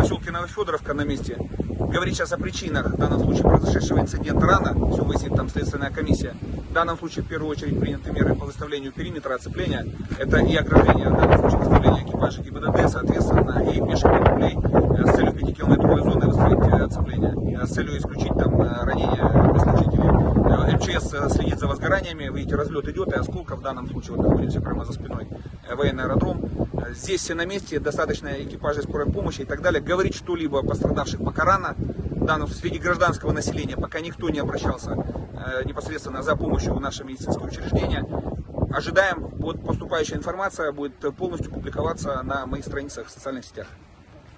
поселке Новофедоровка на месте. Говорить сейчас о причинах в данном случае произошедшего инцидента рано, все выяснит там следственная комиссия. В данном случае в первую очередь приняты меры по выставлению периметра оцепления. Это и ограждение, в данном случае выставление экипажа ГИБДД, соответственно, и пеших патрулей с целью 5-километровой зоны выставить э, оцепление, э, с целью исключить там э, ранения. МЧС э, следит за возгораниями, видите, разлет идет, и осколка в данном случае, вот находимся прямо за спиной, э, военный аэродром. Э, Здесь все на месте, достаточно экипажей скорой помощи и так далее. Говорить что-либо о пострадавших пока рано. Данном среди гражданского населения пока никто не обращался непосредственно за помощью в наши медицинские учреждения. Ожидаем, вот поступающая информация будет полностью публиковаться на моих страницах в социальных сетях.